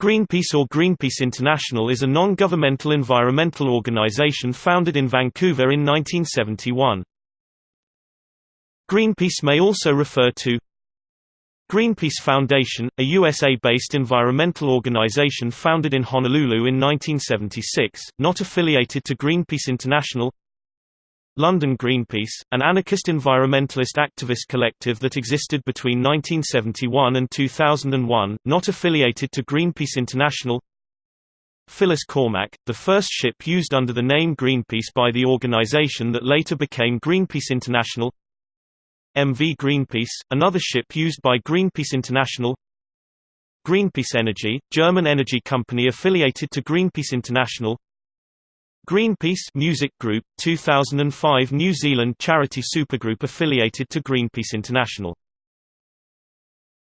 Greenpeace or Greenpeace International is a non-governmental environmental organization founded in Vancouver in 1971. Greenpeace may also refer to Greenpeace Foundation, a USA-based environmental organization founded in Honolulu in 1976, not affiliated to Greenpeace International London Greenpeace, an anarchist environmentalist activist collective that existed between 1971 and 2001, not affiliated to Greenpeace International. Phyllis Cormack, the first ship used under the name Greenpeace by the organization that later became Greenpeace International. MV Greenpeace, another ship used by Greenpeace International. Greenpeace Energy, German energy company affiliated to Greenpeace International Greenpeace Music Group, 2005 New Zealand charity supergroup affiliated to Greenpeace International